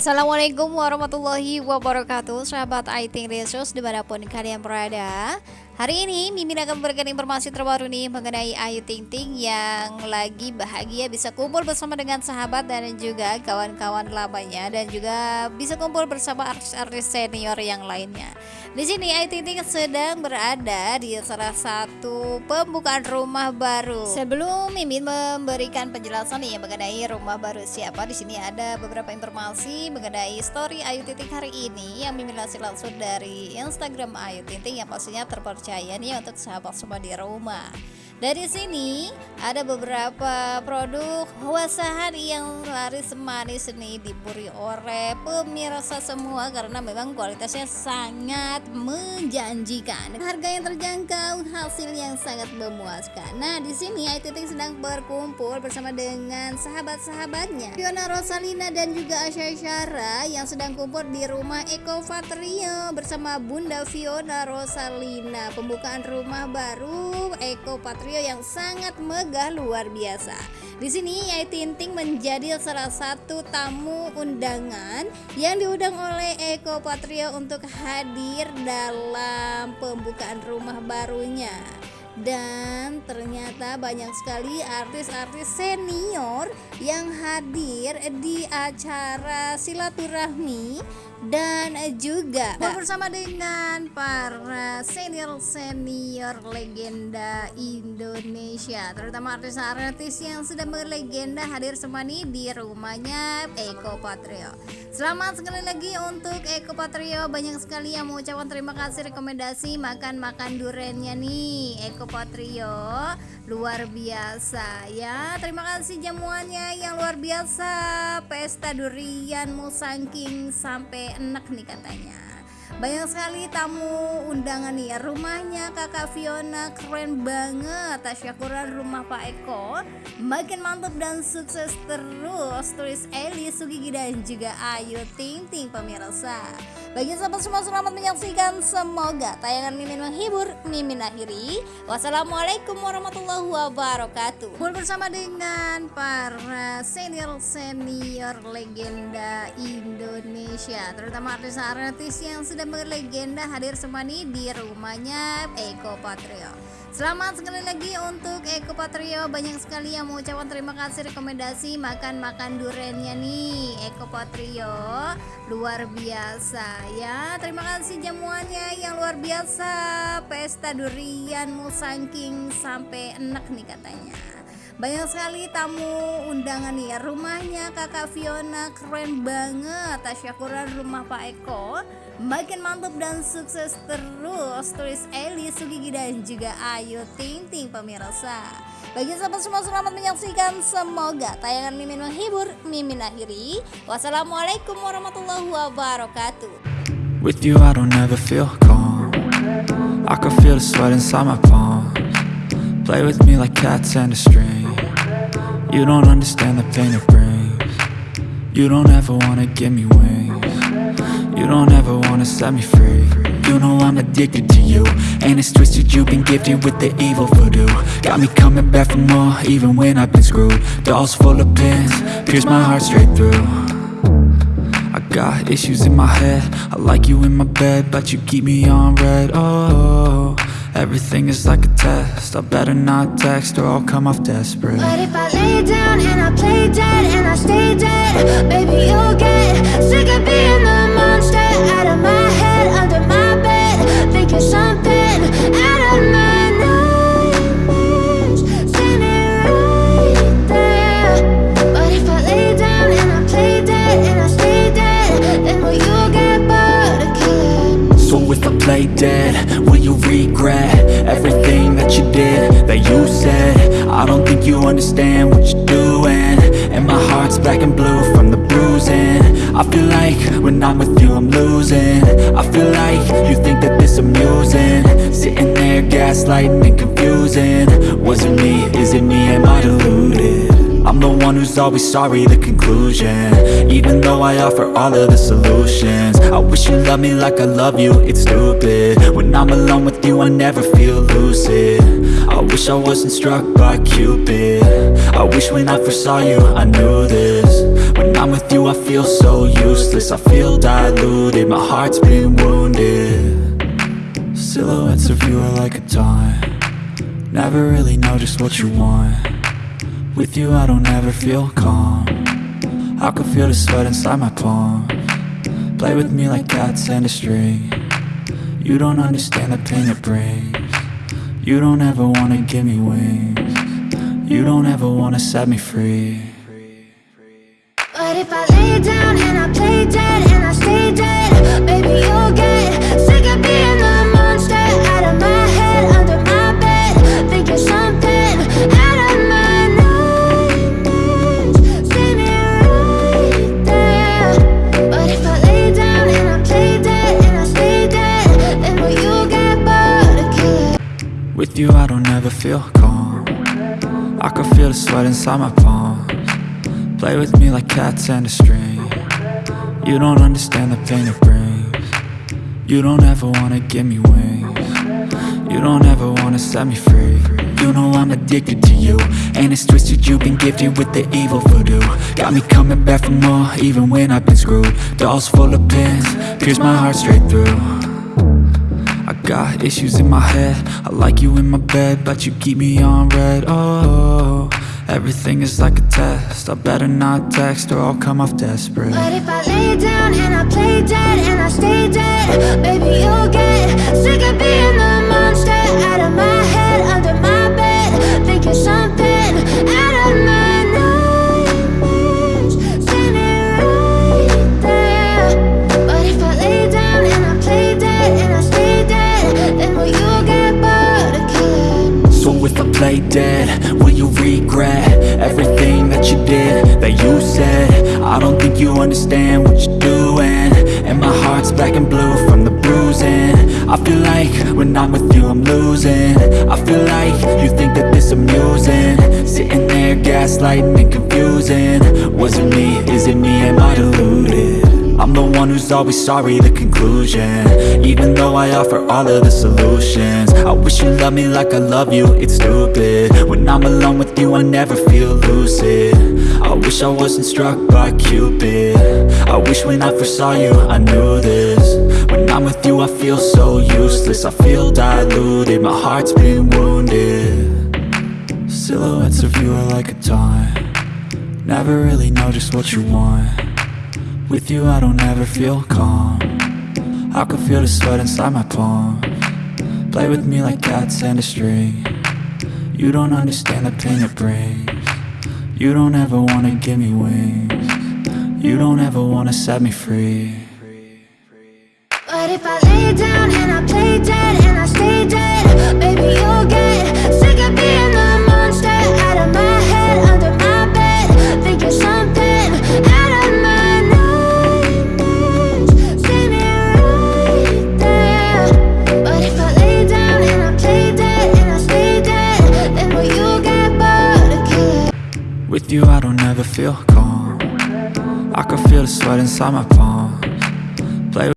Assalamualaikum warahmatullahi wabarakatuh Sahabat IT Resource di mana pun kalian berada Hari ini Mimin akan memberikan informasi terbaru nih mengenai Ayu Ting Ting yang lagi bahagia bisa kumpul bersama dengan sahabat dan juga kawan-kawan lamanya dan juga bisa kumpul bersama artis-artis senior yang lainnya. Di sini Ayu Ting Ting sedang berada di salah satu pembukaan rumah baru. Sebelum Mimin memberikan penjelasan nih mengenai rumah baru siapa, di sini ada beberapa informasi mengenai story Ayu Ting Ting hari ini yang Mimin langsung langsung dari Instagram Ayu Ting Ting yang pastinya terpercaya percaya nih untuk sahabat semua di rumah dari sini ada beberapa produk wasahan yang laris manis nih diburi oleh pemirsa semua karena memang kualitasnya sangat menjanjikan. Harga yang terjangkau, hasil yang sangat memuaskan. Nah, di sini Ayu Ting sedang berkumpul bersama dengan sahabat-sahabatnya. Fiona Rosalina dan juga Asya Syara yang sedang kumpul di rumah Eko Fatrio bersama Bunda Fiona Rosalina. Pembukaan rumah baru Eko Patrio yang sangat megah luar biasa. Di sini Yai Tinting menjadi salah satu tamu undangan yang diundang oleh Eko Patrio untuk hadir dalam pembukaan rumah barunya dan ternyata banyak sekali artis-artis senior yang hadir di acara silaturahmi dan juga bersama dengan para senior-senior legenda Indonesia terutama artis-artis yang sudah berlegenda hadir semua nih di rumahnya Eko Patrio. Selamat sekali lagi untuk Eko Patrio. Banyak sekali yang mengucapkan terima kasih rekomendasi makan-makan durennya nih Eko Patrio. Luar biasa ya. Terima kasih jamuannya yang luar biasa. Pesta durian musangking sampai enak nih katanya. Banyak sekali tamu undangan nih ya. Rumahnya kakak Fiona keren banget. Tasyakuran rumah Pak Eko. Makin mantap dan sukses terus. Tulis Eli Sugigi dan juga Ayu Ting Ting pemirsa bagi sahabat semua selamat menyaksikan. Semoga tayangan Mimin menghibur Mimin akhiri. Wassalamualaikum warahmatullahi wabarakatuh. Kumpul bersama dengan para senior-senior legenda Indonesia terutama artis-artis yang sudah berlegenda hadir semua nih di rumahnya Eko Patrio. Selamat sekali lagi untuk Eko Patrio. Banyak sekali yang mengucapkan terima kasih rekomendasi makan-makan durennya nih Eko Patrio. Luar biasa ya Terima kasih jamuannya yang luar biasa. Pesta durian musangking sampai enak nih katanya. Banyak sekali tamu undangan nih ya. Rumahnya kakak Fiona keren banget. Tasyakuran rumah Pak Eko makin mantap dan sukses terus. Tulis Eli Sugigi dan juga Ayu Ting Ting pemirsa. Bagi sahabat semua selamat menyaksikan. Semoga tayangan Mimin menghibur Mimin akhiri. Wassalamualaikum warahmatullahi wabarakatuh With you I don't ever feel calm. I can feel the sweat inside my palms. Play with me like cats and a string. You don't understand the pain it brings. You don't ever wanna give me wings. You don't ever wanna set me free. You know I'm addicted to you. And it's twisted you've been gifted with the evil voodoo. Got me coming back for more even when I've been screwed. Dolls full of pins, pierce my heart straight through got issues in my head. I like you in my bed, but you keep me on red. Oh, everything is like a test. I better not text or I'll come off desperate. But if I lay down and I play dead and I stay dead Baby, you'll get sick of being the monster Out of my black and blue from the bruising. I feel like when I'm with you I'm losing. I feel like you think that this amusing. Sitting there gaslighting and confusing. Was it me, is it me, am I deluded? I'm the one who's always sorry, the conclusion. Even though I offer all of the solutions. I wish you loved me like I love you, it's stupid. When I'm alone with you, I never feel lucid. I wish I wasn't struck by Cupid. I wish when I first saw you, I knew this. When I'm with you I feel so useless. I feel diluted, my heart's been wounded. Silhouettes of you are like a taunt. Never really know just what you want With you I don't ever feel calm. I can feel the sweat inside my palm. Play with me like cats and a string. You don't understand the pain it brings. You don't ever wanna give me wings. You don't ever wanna set me free. But if I lay down and I play dead and I stay dead With you I don't ever feel calm. I can feel the sweat inside my palms. Play with me like cats and a string. You don't understand the pain it brings. You don't ever wanna give me wings. You don't ever wanna set me free. You know I'm addicted to you And it's twisted. You've been gifted with the evil voodoo. Got me coming back for more even when I've been screwed. Dolls full of pins, pierce my heart straight through got issues in my head. I like you in my bed But you keep me on red. Oh, everything is like a test. I better not text or I'll come off desperate. But if I lay down and I play dead and I stay dead Baby, you'll get sick of being the monster Out of my head, under my will you regret. Everything that you did, that you said. I don't think you understand what you're doing. And my heart's black and blue from the bruising. I feel like when I'm with you I'm losing. I feel like you think that this amusing. Sitting there gaslighting and confusing. Was it me, is it me, am I deluded? I'm the one who's always sorry, the conclusion. Even though I offer all of the solutions. I wish you loved me like I love you, it's stupid. When I'm alone with you, I never feel lucid. I wish I wasn't struck by Cupid. I wish when I first saw you, I knew this. When I'm with you, I feel so useless. I feel diluted, my heart's been wounded. Silhouettes of you are like a taunt. Never really know just what you want with you I don't ever feel calm. I can feel the sweat inside my palm. Play with me like cats and a string. You don't understand the pain it brings. You don't ever wanna give me wings. You don't ever wanna set me free. But if I lay down and I play dead and I stay dead Baby, you'll get don't feel calm. I can feel the sweat inside my palms